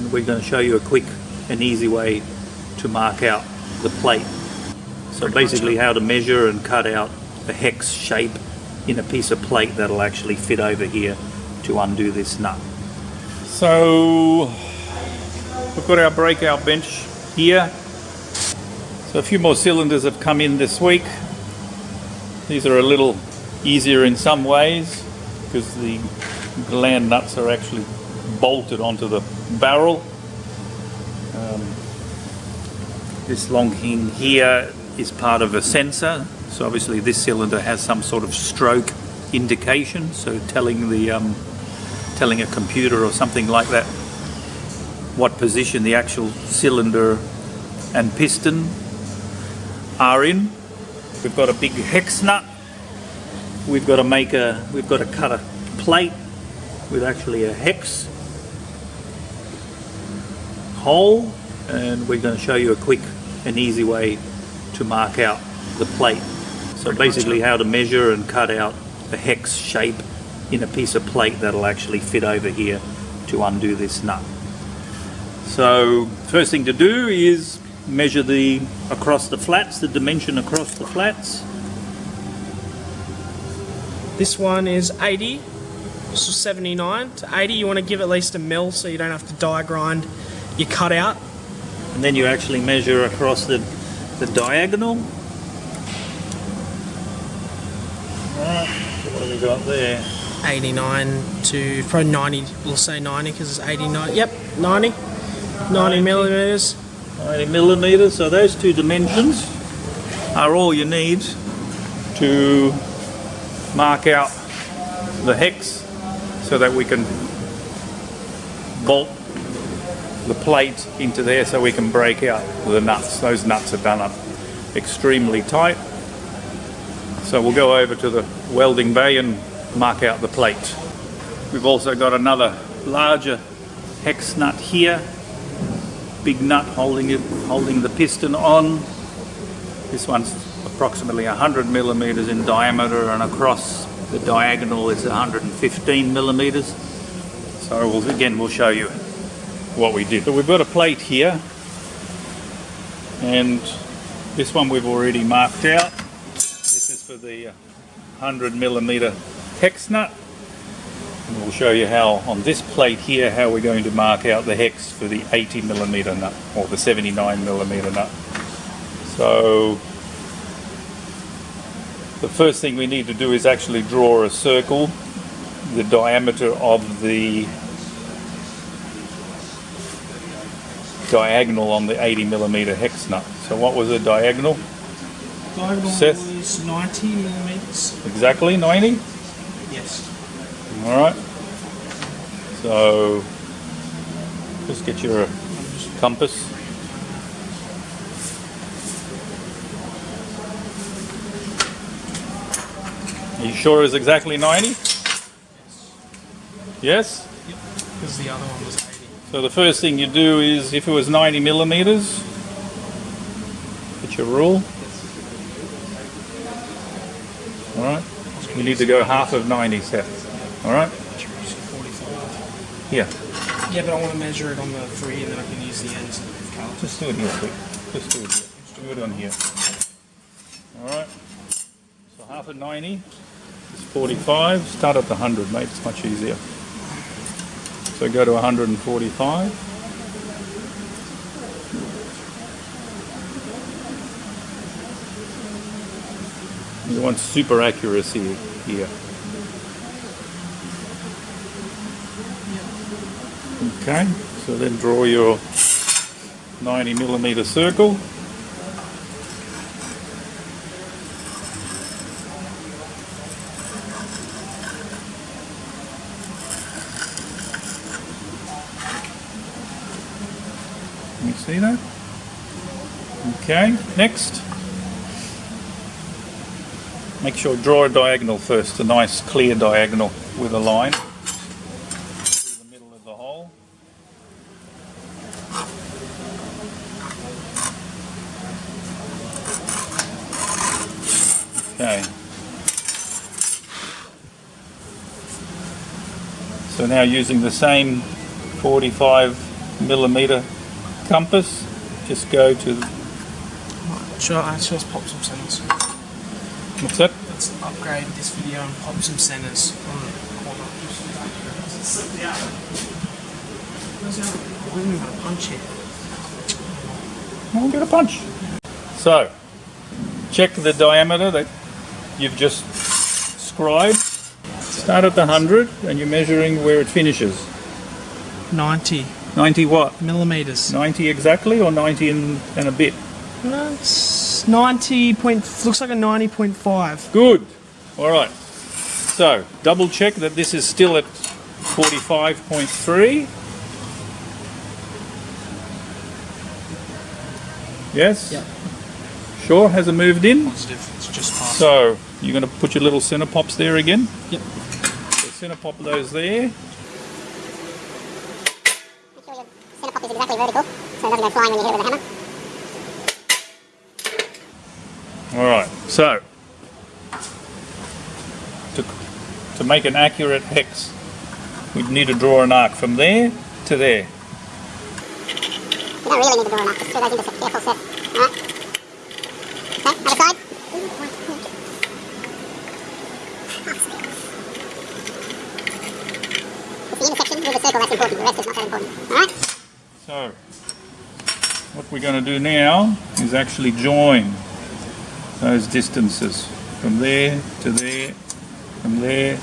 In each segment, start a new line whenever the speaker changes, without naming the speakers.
and we're going to show you a quick and easy way to mark out the plate. So basically how to measure and cut out a hex shape in a piece of plate that'll actually fit over here to undo this nut. So we've got our breakout bench here. So a few more cylinders have come in this week. These are a little easier in some ways because the gland nuts are actually bolted onto the barrel. Um, this long thing here is part of a sensor. So obviously this cylinder has some sort of stroke indication, so telling the um, telling a computer or something like that what position the actual cylinder and piston are in. We've got a big hex nut. We've got to make a we've got to cut a plate with actually a hex hole and we're going to show you a quick and easy way to mark out the plate. So basically how to measure and cut out a hex shape in a piece of plate that'll actually fit over here to undo this nut. So first thing to do is measure the across the flats, the dimension across the flats.
This one is 80, so 79 to 80. You want to give at least a mil so you don't have to die grind your cutout.
And then you actually measure across the, the diagonal. Alright, what have we got there?
89 to probably 90, we'll say 90 because it's 89. Yep, 90. 90, 90 millimeters.
90 millimeters, so those two dimensions are all you need to mark out the hex so that we can bolt the plate into there so we can break out the nuts. Those nuts are done up extremely tight. So we'll go over to the welding bay and mark out the plate. We've also got another larger hex nut here. Big nut holding it, holding the piston on. This one's approximately 100 millimeters in diameter and across the diagonal is 115 millimeters. So we'll, again, we'll show you what we did. So we've got a plate here and this one we've already marked out. This is for the 100 millimeter hex nut. And we'll show you how on this plate here how we're going to mark out the hex for the 80 millimeter nut or the 79 millimeter nut. So the first thing we need to do is actually draw a circle the diameter of the diagonal on the 80 millimeter hex nut. So what was the diagonal?
Diagonal
Seth?
is 90 millimeters.
Exactly 90?
Yes.
Alright. So just get your compass. Are you sure it's exactly 90? Yes?
Yep. Because the other one was 80.
So the first thing you do is, if it was 90 millimeters, get your rule. Alright, you need to go half of 90 Seth. Alright?
45.
Here,
Yeah, but I want to measure it on the three and then I can use the ends of calipers.
just do it here quick. Just do it here. Just do it on here. Alright, so half of 90 is 45. Start at the 100 mate, it's much easier. So go to 145. You want super accuracy here. Okay, so then draw your 90 millimeter circle. See that? Okay, next. Make sure draw a diagonal first, a nice clear diagonal with a line through the middle of the hole. Okay. So now using the same 45 millimeter compass. Just go to
Sure, actually, let's pop some centers.
what's that?
Let's upgrade this video and pop some centers on the corner. We haven't got a punch here.
We'll get a punch. So, check the diameter that you've just scribed. Start at the 100 and you're measuring where it finishes.
90
90 what?
millimeters.
90 exactly or 90 and, and a bit?
Uh, it's 90 point, looks like a 90.5.
Good. All right. So, double check that this is still at 45.3. Yes?
Yep.
Sure, hasn't moved in?
Positive, it's just past.
So, you're going to put your little center pops there again?
Yep.
So center pop those there.
Make sure your centre pop is exactly vertical, so it doesn't go flying when you hit it with a hammer.
All right. So, to, to make an accurate hex, we'd need to draw an arc from there to there.
You don't really need to draw an arc, just throw those into careful set. Alright? Okay, other side. It's the intersection with the circle that's important, the rest is not that important. Alright?
So, what we're going to do now is actually join those distances from there to there, from there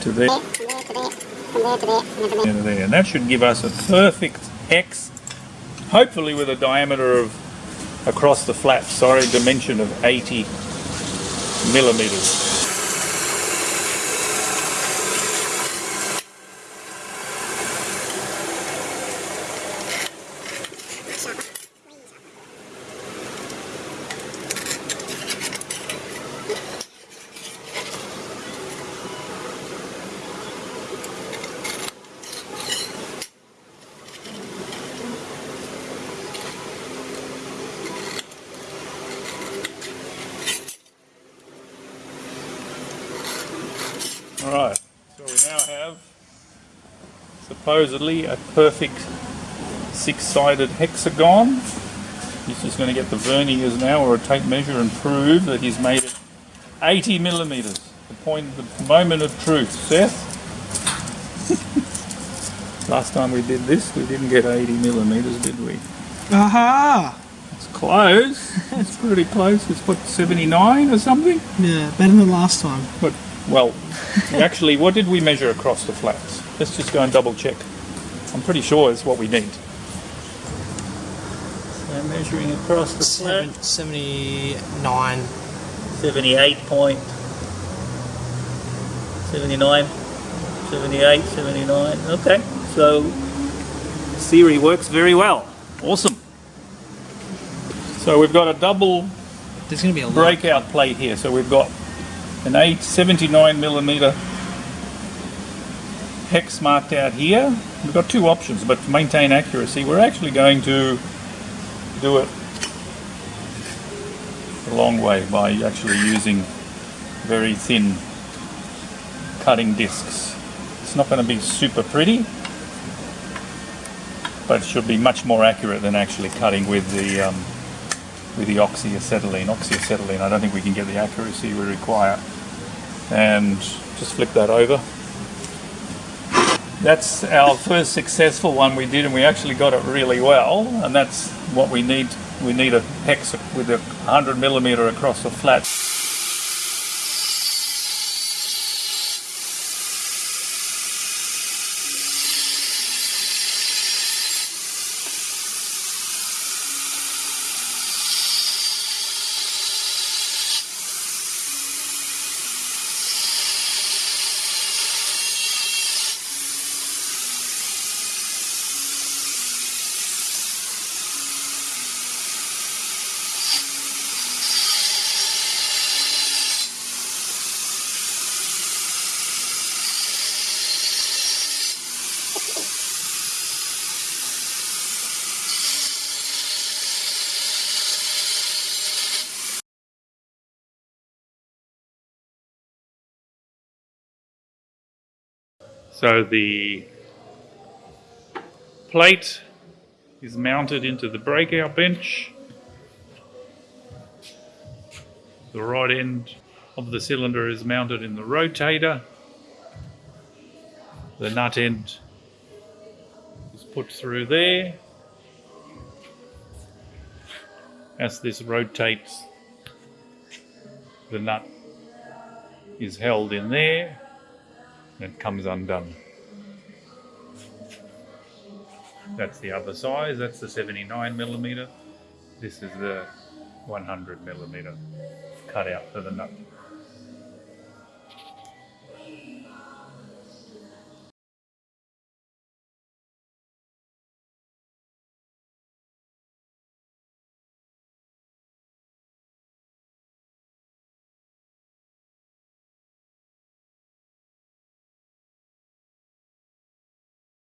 to there,
from there to there, from there to there, and from there.
and there. And that should give us a perfect hex, hopefully with a diameter of across the flap, sorry, dimension of 80 millimeters. All right, so we now have supposedly a perfect six-sided hexagon. He's just going to get the verniers now or a tape measure and prove that he's made it 80 millimeters. The point, the moment of truth. Seth? Last time we did this, we didn't get 80 millimeters, did we?
Aha!
It's close. it's pretty close. It's what 79 or something.
Yeah, better than last time.
But well, actually, what did we measure across the flats? Let's just go and double check. I'm pretty sure it's what we need. So measuring across the
Seven, 79.
78 point 79 78 79 okay so theory works very well awesome so we've got a double
There's going to be a lot.
breakout plate here. So we've got an 8 79 millimeter hex marked out here. We've got two options, but to maintain accuracy, we're actually going to do it a long way by actually using very thin cutting discs. It's not going to be super pretty, but it should be much more accurate than actually cutting with the um, with the oxyacetylene. Oxyacetylene, I don't think we can get the accuracy we require. And just flip that over. That's our first successful one we did, and we actually got it really well. And that's what we need. We need a hex with a 100 millimeter across the flat. So the plate is mounted into the breakout bench. The right end of the cylinder is mounted in the rotator. The nut end is put through there. As this rotates, the nut is held in there and comes undone. That's the other size, that's the 79 millimeter. This is the 100 millimeter cut out for the nut.